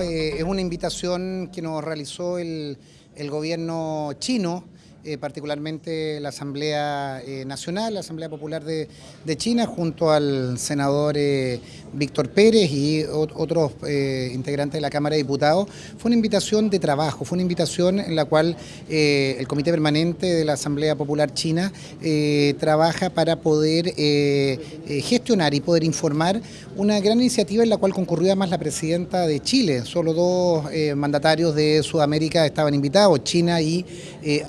Eh, es una invitación que nos realizó el, el gobierno chino eh, particularmente la Asamblea eh, Nacional, la Asamblea Popular de, China, junto al senador eh, Víctor Pérez y otros integrantes de la Cámara de Diputados. Fue una invitación de trabajo, fue una invitación en la cual el Comité Permanente de la Asamblea Popular China trabaja para poder gestionar y poder informar una gran iniciativa en la cual concurrió además la presidenta de Chile. Solo dos mandatarios de Sudamérica estaban invitados, China y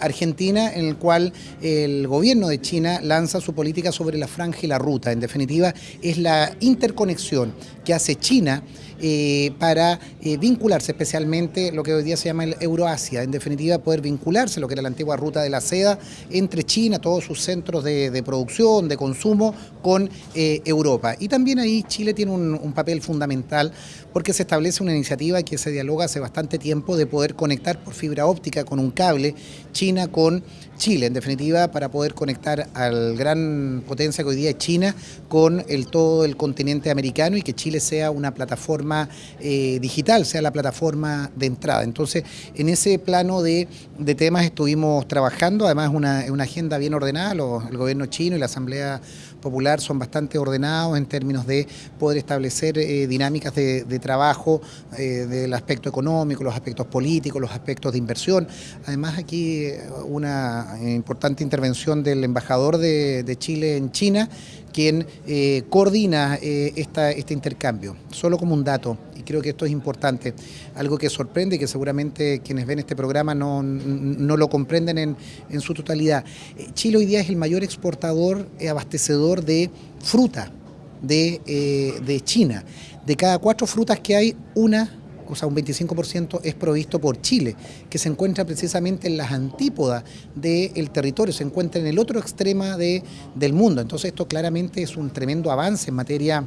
Argentina en el cual el gobierno de China lanza su política sobre la franja y la ruta. En definitiva, es la interconexión que hace China eh, para eh, vincularse especialmente lo que hoy día se llama el Euroasia, en definitiva poder vincularse lo que era la antigua ruta de la seda entre China, todos sus centros de, producción, de consumo con eh, Europa. Y también ahí Chile tiene un, papel fundamental porque se establece una iniciativa que se dialoga hace bastante tiempo de poder conectar por fibra óptica con un cable China con Chile, en definitiva, para poder conectar al gran potencia que hoy día es China con el, todo el continente americano y que Chile sea una plataforma eh, digital, sea la plataforma de entrada. Entonces, en ese plano de, temas estuvimos trabajando, además una, una agenda bien ordenada, el gobierno chino y la Asamblea Popular son bastante ordenados en términos de poder establecer eh, dinámicas de, trabajo eh, del aspecto económico, los aspectos políticos, los aspectos de inversión. Además, aquí una importante intervención del embajador de, Chile en China, quien eh, coordina eh, este intercambio. Solo como un dato, y creo que esto es importante, algo que sorprende y que seguramente quienes ven este programa no, lo comprenden en, su totalidad. Eh, Chile hoy día es el mayor exportador y abastecedor de fruta de, de China. De cada cuatro frutas que hay, una o sea, un 25% es provisto por Chile, que se encuentra precisamente en las antípodas del territorio, se encuentra en el otro extremo de, del mundo. Entonces esto claramente es un tremendo avance en materia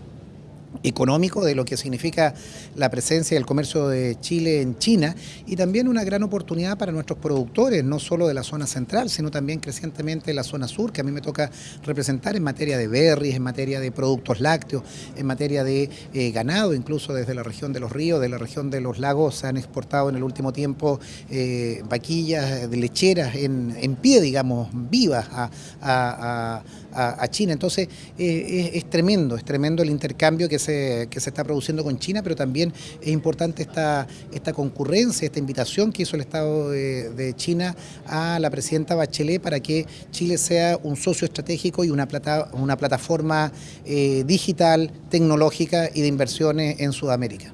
económico de lo que significa la presencia del comercio de Chile en China y también una gran oportunidad para nuestros productores, no solo de la zona central, sino también crecientemente la zona sur, que a mí me toca representar en materia de berries, en materia de productos lácteos, en materia de eh, ganado, incluso desde la región de los ríos, de la región de los lagos, se han exportado en el último tiempo eh, vaquillas de lecheras en, pie, digamos, vivas a, China. Entonces eh, es, es tremendo, es tremendo el intercambio que se, que se está produciendo con China, pero también es importante esta, esta concurrencia, esta invitación que hizo el Estado de, China a la presidenta Bachelet para que Chile sea un socio estratégico y una, plata, una plataforma eh, digital, tecnológica y de inversiones en Sudamérica.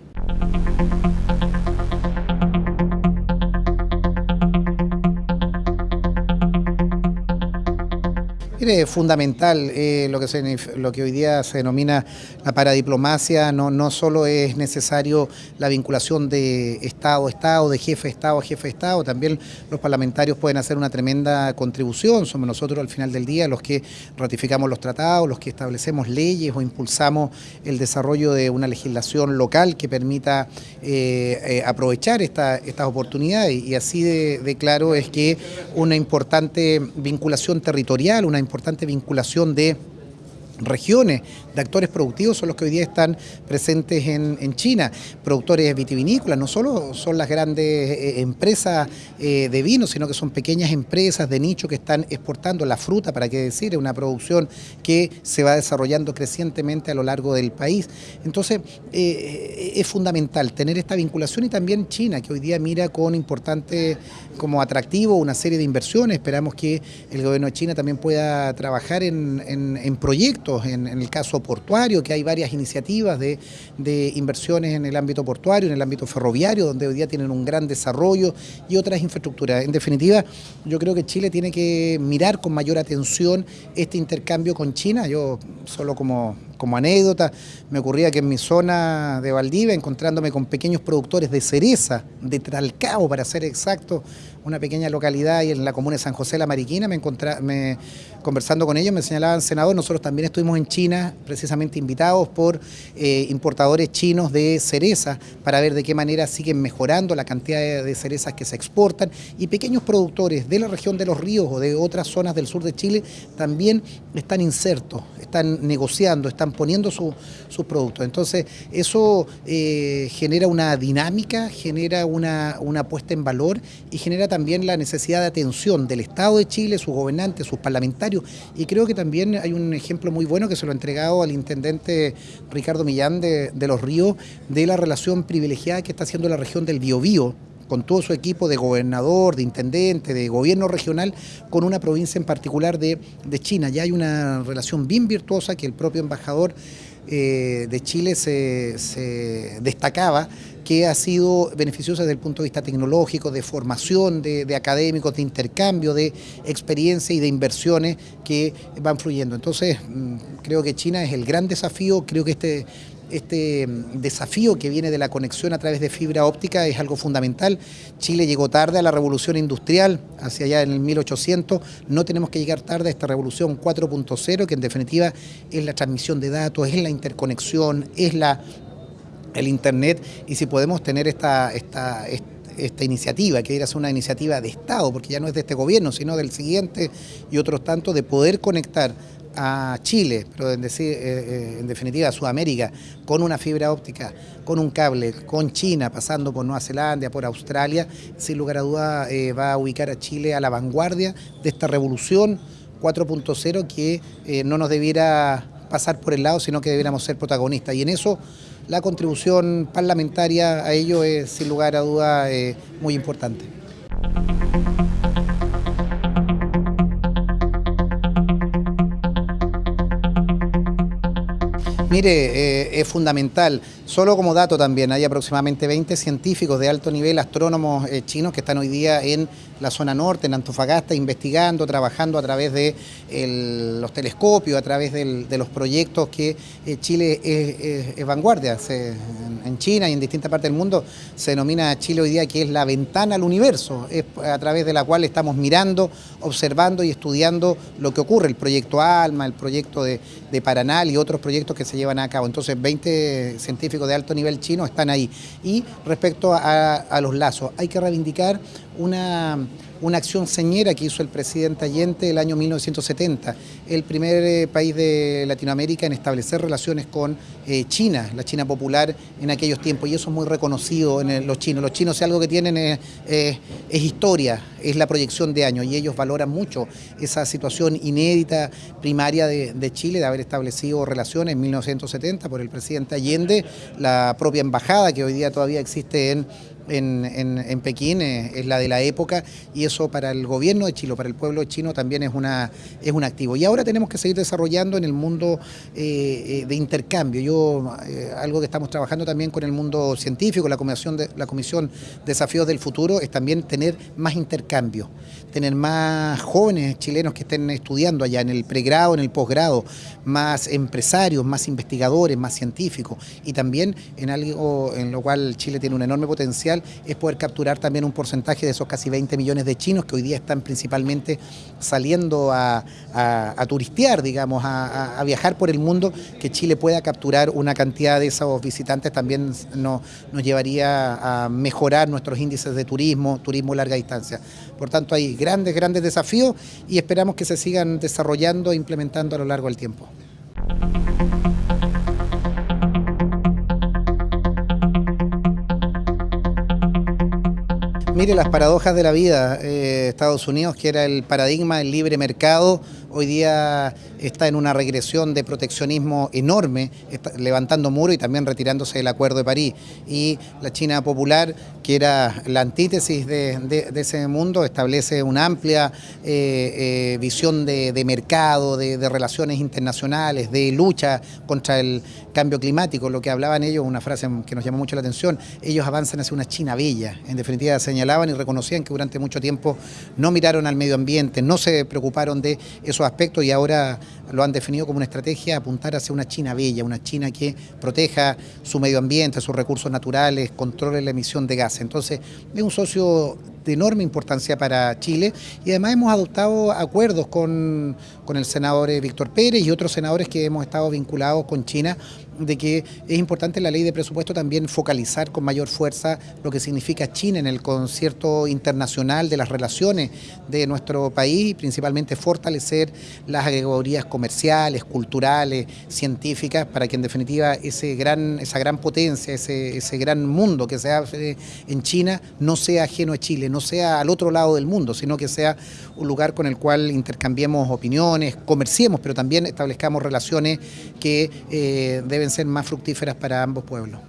Es fundamental eh, lo, que se, lo que hoy día se denomina la paradiplomacia, no, no solo es necesario la vinculación de Estado a Estado, de jefe de Estado a jefe de Estado, también los parlamentarios pueden hacer una tremenda contribución, somos nosotros al final del día los que ratificamos los tratados, los que establecemos leyes o impulsamos el desarrollo de una legislación local que permita eh, eh, aprovechar esta, estas oportunidades. Y así de, de claro es que una importante vinculación territorial, una importante vinculación de regiones de actores productivos son los que hoy día están presentes en, China, productores vitivinícolas, no solo son las grandes eh, empresas eh, de vino, sino que son pequeñas empresas de nicho que están exportando la fruta, para qué decir, es una producción que se va desarrollando crecientemente a lo largo del país. Entonces, eh, es fundamental tener esta vinculación y también China, que hoy día mira con importante como atractivo una serie de inversiones, esperamos que el gobierno de China también pueda trabajar en proyectos en, el caso portuario, que hay varias iniciativas de, inversiones en el ámbito portuario, en el ámbito ferroviario, donde hoy día tienen un gran desarrollo y otras infraestructuras. En definitiva, yo creo que Chile tiene que mirar con mayor atención este intercambio con China. Yo solo como, como anécdota, me ocurría que en mi zona de Valdivia, encontrándome con pequeños productores de cereza, de Tralcao para ser exacto, una pequeña localidad y en la comuna de San José de la Mariquina, me, me conversando con ellos me señalaban, senador, nosotros también estuvimos en China, precisamente invitados por eh, importadores chinos de cereza, para ver de qué manera siguen mejorando la cantidad de, cerezas que se exportan, y pequeños productores de la región de los ríos o de otras zonas del sur de Chile también están insertos, están negociando, están están poniendo sus productos. Entonces, eso eh, genera una dinámica, genera una, una puesta en valor y genera también la necesidad de atención del Estado de Chile, sus gobernantes, sus parlamentarios. Y creo que también hay un ejemplo muy bueno que se lo ha entregado al intendente Ricardo Millán de, de Los Ríos, de la relación privilegiada que está haciendo la región del Biobío con todo su equipo de gobernador, de intendente, de gobierno regional, con una provincia en particular de, China. Ya hay una relación bien virtuosa que el propio embajador eh, de Chile se, destacaba que ha sido beneficiosa desde el punto de vista tecnológico, de formación, de, de, académicos, de intercambio, de experiencia y de inversiones que van fluyendo. Entonces, mm, creo que China es el gran desafío, creo que este este mm, desafío que viene de la conexión a través de fibra óptica es algo fundamental. Chile llegó tarde a la revolución industrial, hacia allá en el 1800. No tenemos que llegar tarde a esta revolución 4.0, que en definitiva es la transmisión de datos, es la interconexión, es la, el Internet. Y si podemos tener esta, esta, esta iniciativa, que era una iniciativa de Estado, porque ya no es de este gobierno, sino del siguiente y otros tantos, de poder conectar a Chile, pero en, decir, eh, eh, en, definitiva a Sudamérica, con una fibra óptica, con un cable, con China, pasando por Nueva Zelanda, por Australia, sin lugar a duda eh, va a ubicar a Chile a la vanguardia de esta revolución 4.0 que no nos debiera pasar por el lado, sino que debiéramos ser protagonistas. Y en eso la contribución parlamentaria a ello es sin lugar a duda muy importante. Mire, eh, es fundamental. Solo como dato también, hay aproximadamente 20 científicos de alto nivel, astrónomos eh, chinos que están hoy día en la zona norte, en Antofagasta, investigando, trabajando a través de los telescopios, a través de los proyectos que eh, Chile es, vanguardia. en, China y en distintas partes del mundo se denomina Chile hoy día que es la ventana al universo, es a través de la cual estamos mirando, observando y estudiando lo que ocurre, el proyecto ALMA, el proyecto de, de Paranal y otros proyectos que se llevan a cabo. Entonces 20 científicos de alto nivel chino están ahí. Y respecto a, los lazos, hay que reivindicar una, una acción señera que hizo el presidente Allende el año 1970, el primer eh, país de Latinoamérica en establecer relaciones con eh, China, la China popular en aquellos tiempos, y eso es muy reconocido en los chinos. Los chinos, si algo que tienen es, historia, es la proyección de años, y ellos valoran mucho esa situación inédita primaria de, de Chile, de haber establecido relaciones en 1970 por el presidente Allende, la propia embajada que hoy día todavía existe en en, Pekín eh, es, la de la época y eso para el gobierno de Chile, para el pueblo chino también es, una, es un activo. Y ahora tenemos que seguir desarrollando en el mundo eh, eh, de intercambio. Yo, algo que estamos trabajando también con el mundo científico, la Comisión, de, la Comisión Desafíos del Futuro, es también tener más intercambio, tener más jóvenes chilenos que estén estudiando allá en el pregrado, en el posgrado, más empresarios, más investigadores, más científicos y también en algo en lo cual Chile tiene un enorme potencial es poder capturar también un porcentaje de esos casi 20 millones de chinos que hoy día están principalmente saliendo a, turistear, digamos, a, viajar por el mundo, que Chile pueda capturar una cantidad de esos visitantes también nos, llevaría a mejorar nuestros índices de turismo, turismo larga distancia. Por tanto, hay grandes, grandes desafíos y esperamos que se sigan desarrollando e implementando a lo largo del tiempo. Mire las paradojas de la vida. Eh, Estados Unidos, que era el paradigma del libre mercado, hoy día está en una regresión de proteccionismo enorme, levantando muro y también retirándose del Acuerdo de París. Y la China popular, que era la antítesis de, ese mundo, establece una amplia eh, eh, visión de, mercado, de, relaciones internacionales, de lucha contra el cambio climático. Lo que hablaban ellos, una frase que nos llamó mucho la atención, ellos avanzan hacia una China bella. En definitiva, señalaban y reconocían que durante mucho tiempo no miraron al medio ambiente, no se preocuparon de esos aspectos y ahora lo han definido como una estrategia apuntar hacia una China bella, una China que proteja su medio ambiente, sus recursos naturales, controle la emisión de gases. Entonces, es un socio de enorme importancia para Chile. Y además hemos adoptado acuerdos con, con el senador eh, Víctor Pérez y otros senadores que hemos estado vinculados con China de que es importante la ley de presupuesto también focalizar con mayor fuerza lo que significa China en el concierto internacional de las relaciones de nuestro país y principalmente fortalecer las categorías comerciales, culturales, científicas, para que en definitiva ese gran, esa gran potencia, ese, ese gran mundo que se hace en China no sea ajeno a Chile, no sea al otro lado del mundo, sino que sea un lugar con el cual intercambiemos opiniones, comerciemos, pero también establezcamos relaciones que eh, deben ser más fructíferas para ambos pueblos.